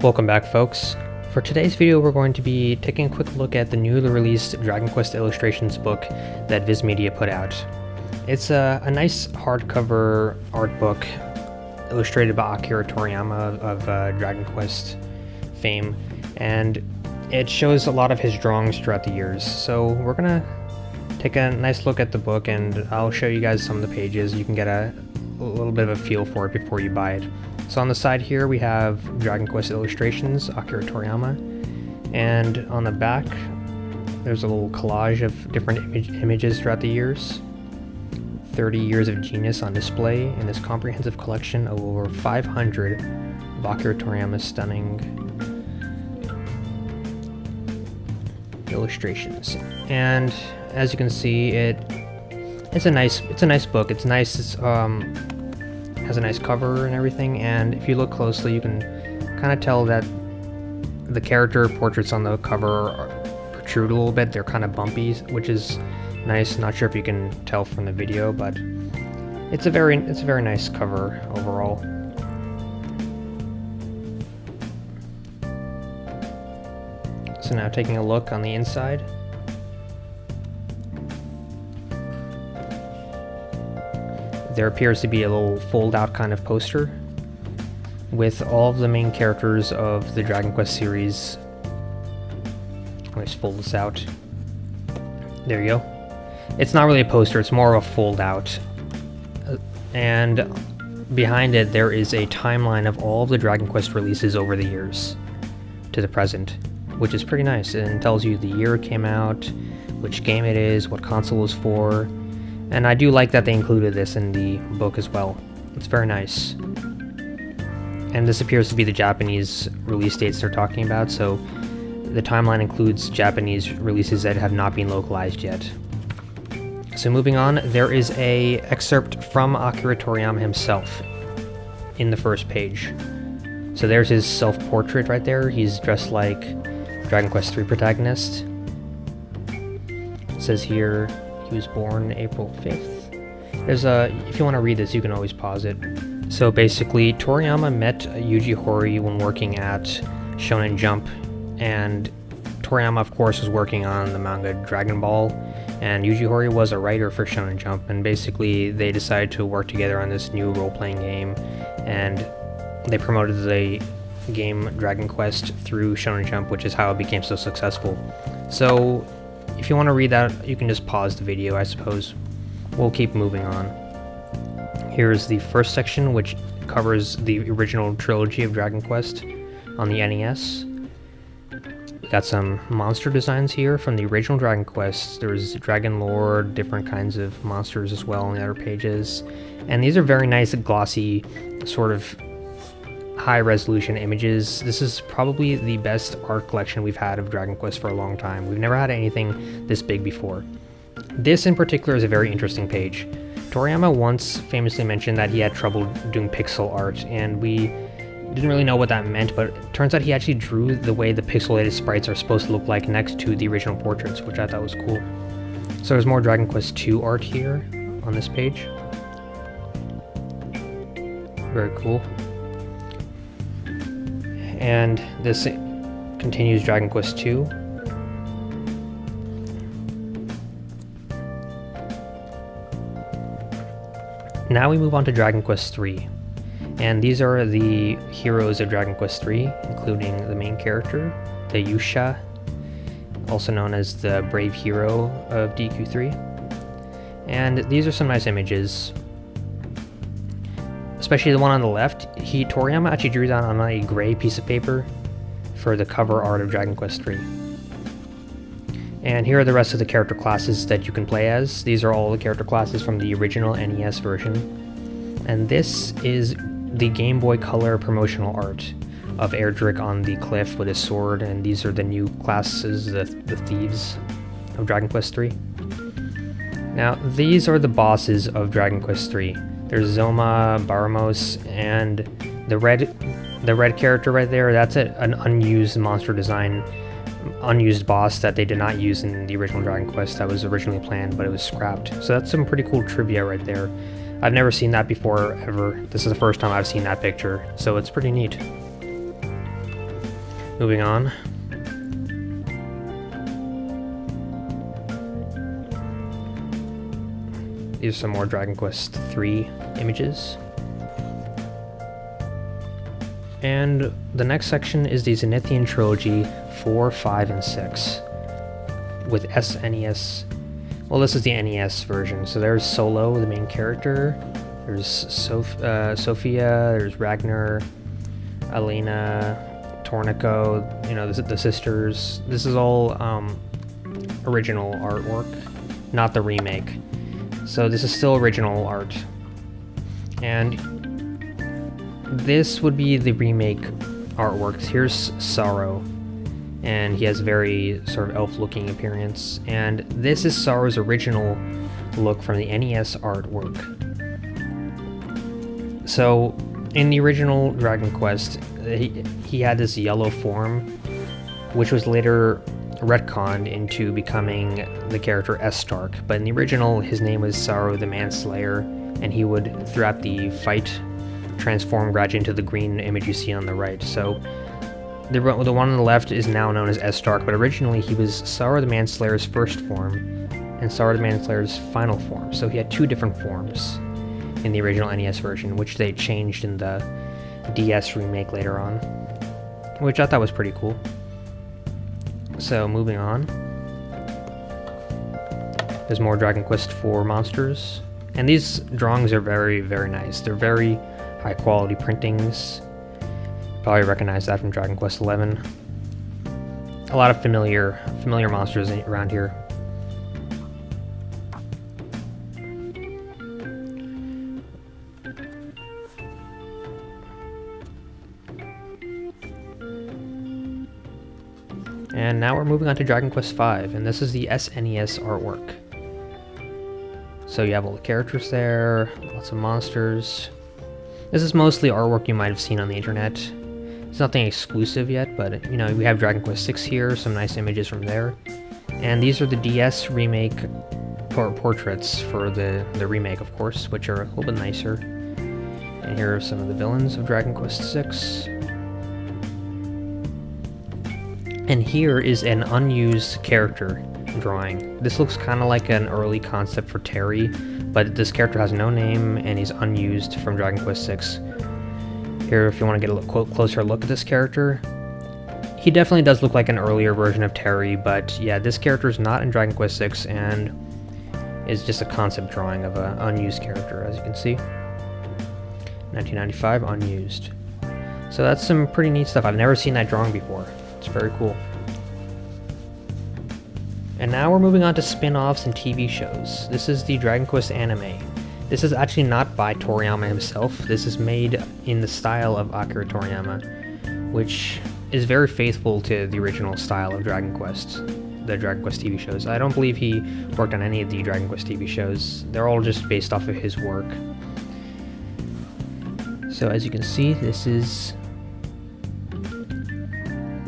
Welcome back folks. For today's video we're going to be taking a quick look at the newly released Dragon Quest Illustrations book that Viz Media put out. It's a, a nice hardcover art book illustrated by Akira Toriyama of uh, Dragon Quest fame and it shows a lot of his drawings throughout the years. So we're gonna take a nice look at the book and I'll show you guys some of the pages. You can get a, a little bit of a feel for it before you buy it. So on the side here we have Dragon Quest illustrations, Akira Toriyama, and on the back there's a little collage of different image images throughout the years. 30 years of genius on display in this comprehensive collection of over 500 of Akira Toriyama's stunning illustrations. And as you can see, it it's a nice it's a nice book. It's nice. It's um has a nice cover and everything. And if you look closely, you can kind of tell that the character portraits on the cover protrude a little bit. They're kind of bumpy, which is nice. Not sure if you can tell from the video, but it's a very it's a very nice cover overall. So now taking a look on the inside. There appears to be a little fold-out kind of poster with all of the main characters of the Dragon Quest series. Let me just fold this out. There you go. It's not really a poster, it's more of a fold-out. And behind it there is a timeline of all of the Dragon Quest releases over the years to the present which is pretty nice and tells you the year it came out, which game it is, what console it's for, and I do like that they included this in the book as well. It's very nice. And this appears to be the Japanese release dates they're talking about, so the timeline includes Japanese releases that have not been localized yet. So moving on, there is a excerpt from Akira Toriyama himself in the first page. So there's his self-portrait right there. He's dressed like Dragon Quest III protagonist. It says here he was born April 5th. There's a, if you want to read this, you can always pause it. So basically, Toriyama met Yuji Horii when working at Shonen Jump, and Toriyama, of course, was working on the manga Dragon Ball, and Yuji Horii was a writer for Shonen Jump, and basically they decided to work together on this new role-playing game, and they promoted the game Dragon Quest through Shonen Jump, which is how it became so successful. So, if you want to read that, you can just pause the video, I suppose. We'll keep moving on. Here's the first section, which covers the original trilogy of Dragon Quest on the NES. We got some monster designs here from the original Dragon Quest. There's Dragon Lord, different kinds of monsters as well on the other pages. And these are very nice, glossy, sort of high resolution images. This is probably the best art collection we've had of Dragon Quest for a long time. We've never had anything this big before. This in particular is a very interesting page. Toriyama once famously mentioned that he had trouble doing pixel art, and we didn't really know what that meant, but it turns out he actually drew the way the pixelated sprites are supposed to look like next to the original portraits, which I thought was cool. So there's more Dragon Quest II art here on this page. Very cool and this continues Dragon Quest II. Now we move on to Dragon Quest III, and these are the heroes of Dragon Quest III, including the main character, the Yusha, also known as the Brave Hero of DQ3. And these are some nice images especially the one on the left. He Toriyama actually drew that on a gray piece of paper for the cover art of Dragon Quest III. And here are the rest of the character classes that you can play as. These are all the character classes from the original NES version. And this is the Game Boy Color promotional art of Erdrick on the cliff with his sword, and these are the new classes, the, the thieves of Dragon Quest III. Now, these are the bosses of Dragon Quest III. There's Zoma, Baramos, and the red the red character right there, that's a, an unused monster design, unused boss that they did not use in the original Dragon Quest that was originally planned, but it was scrapped. So that's some pretty cool trivia right there. I've never seen that before, ever. This is the first time I've seen that picture, so it's pretty neat. Moving on. Some more Dragon Quest III images. And the next section is the Zenithian Trilogy 4, 5, and 6 with SNES. Well, this is the NES version. So there's Solo, the main character. There's Sof uh, Sophia, there's Ragnar, Elena, Torneko, you know, the, the sisters. This is all um, original artwork, not the remake. So this is still original art. And this would be the remake artwork. Here's Psaro, and he has a very sort of elf-looking appearance. And this is Psaro's original look from the NES artwork. So, in the original Dragon Quest, he, he had this yellow form, which was later retconned into becoming the character Estark. But in the original, his name was Psaro the Manslayer, and he would, throughout the fight, transform gradually into the green image you see on the right. So the, the one on the left is now known as Estark, but originally he was Psaro the Manslayer's first form and Psaro the Manslayer's final form. So he had two different forms in the original NES version, which they changed in the DS remake later on, which I thought was pretty cool. So moving on. There's more Dragon Quest IV monsters. And these drawings are very, very nice. They're very high quality printings. Probably recognize that from Dragon Quest XI. A lot of familiar, familiar monsters around here. And now we're moving on to Dragon Quest V, and this is the SNES artwork. So you have all the characters there, lots of monsters. This is mostly artwork you might have seen on the internet. It's nothing exclusive yet, but you know, we have Dragon Quest VI here, some nice images from there. And these are the DS remake por portraits for the, the remake, of course, which are a little bit nicer. And here are some of the villains of Dragon Quest VI. And here is an unused character drawing. This looks kind of like an early concept for Terry, but this character has no name and he's unused from Dragon Quest VI. Here, if you want to get a look, closer look at this character, he definitely does look like an earlier version of Terry, but yeah, this character is not in Dragon Quest VI and is just a concept drawing of an unused character, as you can see. 1995, unused. So that's some pretty neat stuff. I've never seen that drawing before. It's very cool. And now we're moving on to spin-offs and TV shows. This is the Dragon Quest anime. This is actually not by Toriyama himself. This is made in the style of Akira Toriyama, which is very faithful to the original style of Dragon Quest, the Dragon Quest TV shows. I don't believe he worked on any of the Dragon Quest TV shows. They're all just based off of his work. So as you can see, this is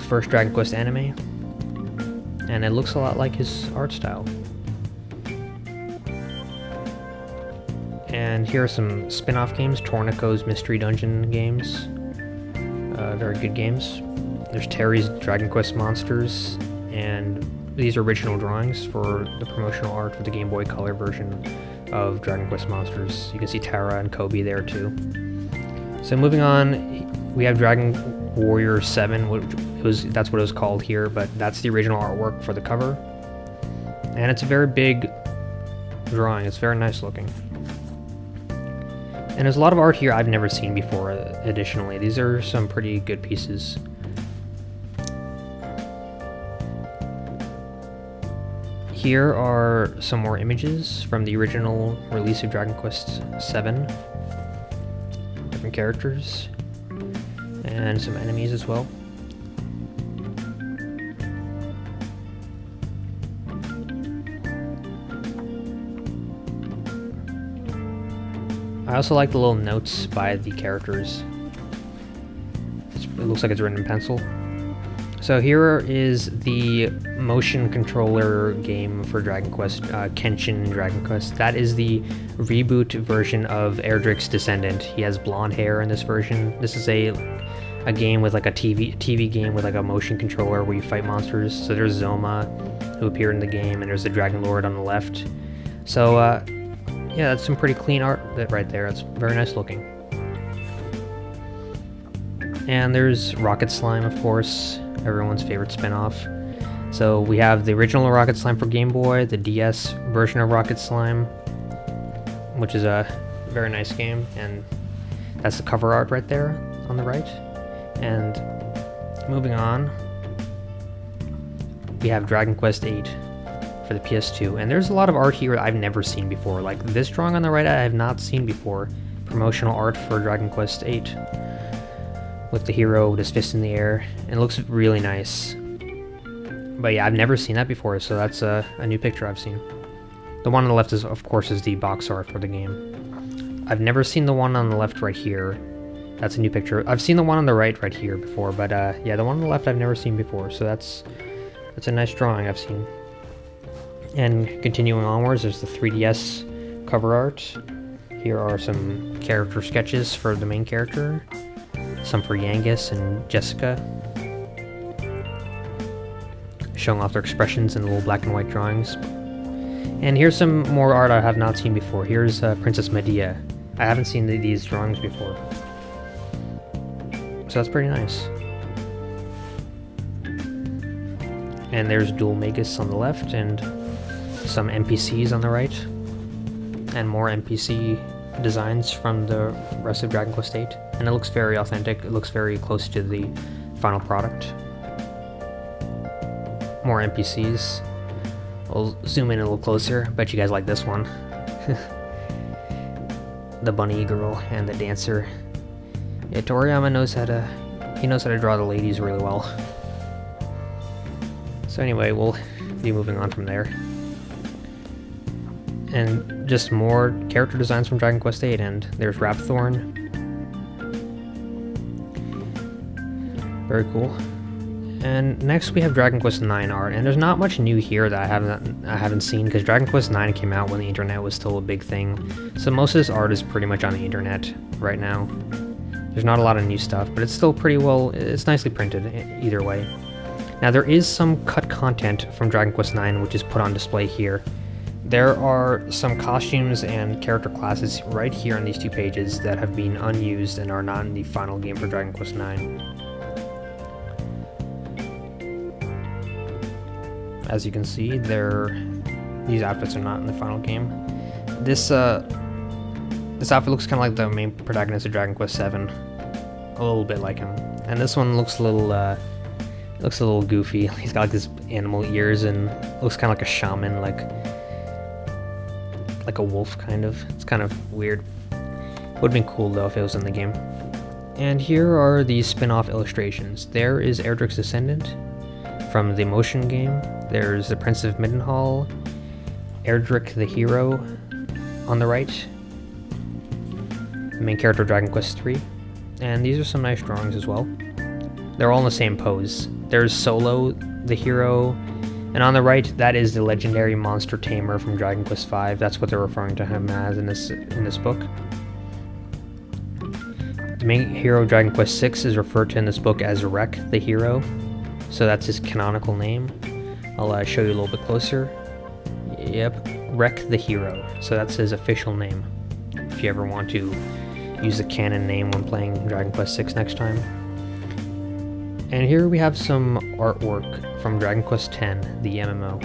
first Dragon Quest anime and it looks a lot like his art style. And here are some spin-off games, Torneko's Mystery Dungeon games. Uh, very good games. There's Terry's Dragon Quest Monsters, and these are original drawings for the promotional art for the Game Boy Color version of Dragon Quest Monsters. You can see Tara and Cobi there too. So moving on, we have Dragon Warrior 7, which was that's what it was called here, but that's the original artwork for the cover. And it's a very big drawing. It's very nice looking. And there's a lot of art here I've never seen before, uh, additionally. These are some pretty good pieces. Here are some more images from the original release of Dragon Quest VII. Different characters and some enemies as well. I also like the little notes by the characters. It looks like it's written in pencil. So here is the motion controller game for Dragon Quest, uh, Kenshin Dragon Quest. That is the reboot version of Erdrick's Descendant. He has blonde hair in this version. This is a a game with like a TV TV game with like a motion controller where you fight monsters. So there's Zoma, who appeared in the game, and there's the Dragon Lord on the left. So uh, yeah, that's some pretty clean art right there. It's very nice looking. And there's Rocket Slime, of course, everyone's favorite spin-off. So we have the original Rocket Slime for Game Boy, the DS version of Rocket Slime, which is a very nice game, and that's the cover art right there on the right. And moving on, we have Dragon Quest VIII for the PS2, and there's a lot of art here that I've never seen before. Like this drawing on the right, I have not seen before. Promotional art for Dragon Quest VIII with the hero with his fist in the air. And it looks really nice. But yeah, I've never seen that before, so that's a, a new picture I've seen. The one on the left is, of course, is the box art for the game. I've never seen the one on the left right here. That's a new picture. I've seen the one on the right right here before, but uh, yeah, the one on the left I've never seen before, so that's that's a nice drawing I've seen. And continuing onwards, there's the 3DS cover art. Here are some character sketches for the main character some for Yangus and Jessica, showing off their expressions in little black and white drawings. And here's some more art I have not seen before. Here's uh, Princess Medea. I haven't seen the, these drawings before. So that's pretty nice. And there's Dhoulmagus on the left and some NPCs on the right. And more NPC designs from the rest of Dragon Quest VIII, and it looks very authentic. It looks very close to the final product. More NPCs. I'll zoom in a little closer. Bet you guys like this one. the bunny girl and the dancer. Yeah, Toriyama knows how to he knows how to draw the ladies really well. So anyway, we'll be moving on from there and just more character designs from Dragon Quest VIII, and there's Rapthorn. Very cool. And next we have Dragon Quest IX art, and there's not much new here that I haven't I haven't seen because Dragon Quest IX came out when the internet was still a big thing. So most of this art is pretty much on the internet right now. There's not a lot of new stuff, but it's still pretty well, it's nicely printed either way. Now there is some cut content from Dragon Quest IX which is put on display here. There are some costumes and character classes right here on these two pages that have been unused and are not in the final game for Dragon Quest IX. As you can see, these outfits are not in the final game. This uh, this outfit looks kind of like the main protagonist of Dragon Quest VII, a little bit like him. And this one looks a little uh, looks a little goofy. He's got like these animal ears and looks kind of like a shaman, like like a wolf kind of. It's kind of weird. Would have been cool though if it was in the game. And here are the spin-off illustrations. There is Erdrick's Descendant from the motion game. There's the Prince of Midenhall, Erdrick the Hero on the right, the main character Dragon Quest III. And these are some nice drawings as well. They're all in the same pose. There's Solo, the hero, and on the right, that is the legendary monster tamer from Dragon Quest V. That's what they're referring to him as in this in this book. The main hero of Dragon Quest VI is referred to in this book as Rek the Hero, so that's his canonical name. I'll uh, show you a little bit closer. Yep, Rek the Hero. So that's his official name. If you ever want to use the canon name when playing Dragon Quest VI next time. And here we have some artwork from Dragon Quest X, the MMO.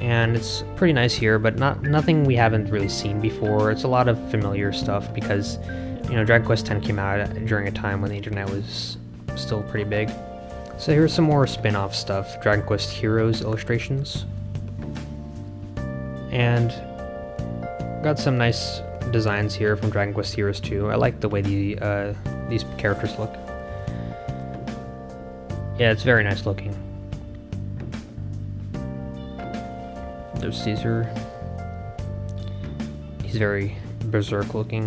And it's pretty nice here, but not nothing we haven't really seen before. It's a lot of familiar stuff because, you know, Dragon Quest X came out during a time when the internet was still pretty big. So here's some more spin-off stuff, Dragon Quest Heroes illustrations. And got some nice designs here from Dragon Quest Heroes 2. I like the way the uh, these characters look. Yeah, it's very nice looking. There's Caesar. He's very berserk looking.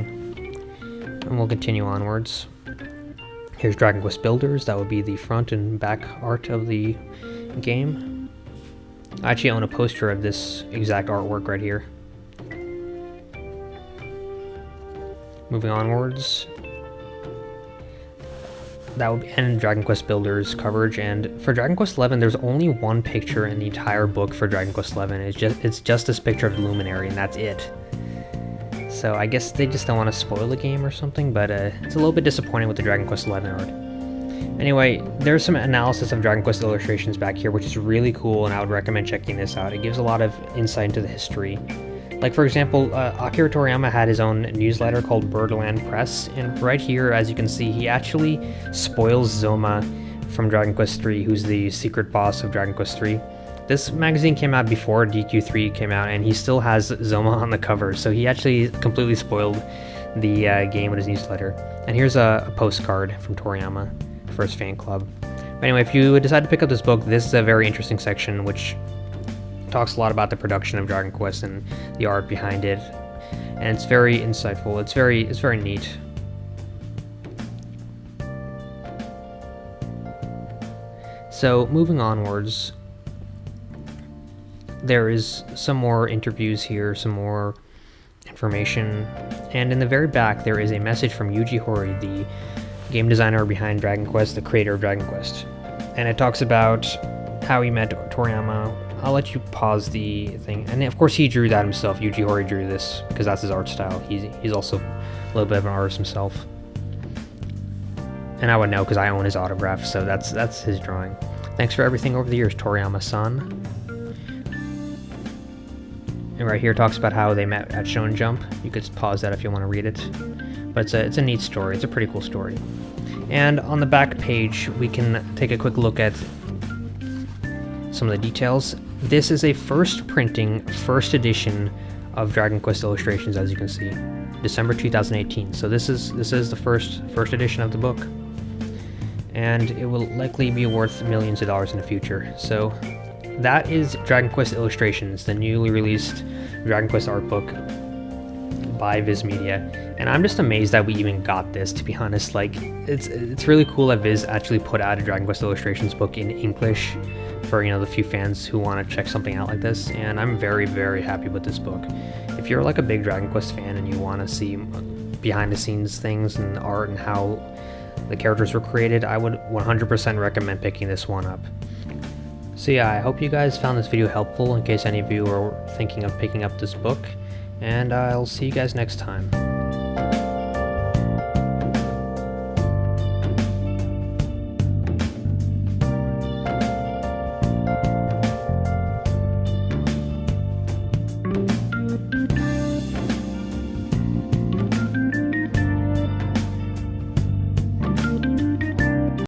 And we'll continue onwards. Here's Dragon Quest Builders, that would be the front and back art of the game. I actually own a poster of this exact artwork right here. Moving onwards, that would end Dragon Quest Builders coverage. And for Dragon Quest XI, there's only one picture in the entire book for Dragon Quest XI. It's just it's just this picture of Luminary, and that's it. So I guess they just don't want to spoil the game or something, but uh, it's a little bit disappointing with the Dragon Quest XI art. Anyway, there's some analysis of Dragon Quest illustrations back here, which is really cool, and I would recommend checking this out. It gives a lot of insight into the history. Like, for example, uh, Akira Toriyama had his own newsletter called Birdland Press, and right here, as you can see, he actually spoils Zoma from Dragon Quest III, who's the secret boss of Dragon Quest III. This magazine came out before DQ3 came out, and he still has Zoma on the cover, so he actually completely spoiled the uh, game in his newsletter. And here's a, a postcard from Toriyama for his fan club. But anyway, if you decide to pick up this book, this is a very interesting section, which talks a lot about the production of Dragon Quest and the art behind it, and it's very insightful. It's very it's very neat. So moving onwards, there is some more interviews here, some more information, and in the very back there is a message from Yuji Horii, the game designer behind Dragon Quest, the creator of Dragon Quest, and it talks about how he met Toriyama, I'll let you pause the thing. And of course he drew that himself. Yuji Horii drew this because that's his art style. He's, he's also a little bit of an artist himself. And I would know because I own his autograph, so that's that's his drawing. Thanks for everything over the years, Toriyama-san. And right here talks about how they met at Shonen Jump. You could pause that if you want to read it. But it's a, it's a neat story. It's a pretty cool story. And on the back page, we can take a quick look at some of the details. This is a first printing, first edition of Dragon Quest Illustrations, as you can see, December 2018. So this is this is the first first edition of the book, and it will likely be worth millions of dollars in the future. So that is Dragon Quest Illustrations, the newly released Dragon Quest art book by Viz Media. And I'm just amazed that we even got this, to be honest. Like, it's it's really cool that Viz actually put out a Dragon Quest Illustrations book in English for you know the few fans who want to check something out like this and i'm very very happy with this book. If you're like a big dragon quest fan and you want to see behind the scenes things and art and how the characters were created i would 100% recommend picking this one up. So yeah i hope you guys found this video helpful in case any of you are thinking of picking up this book and i'll see you guys next time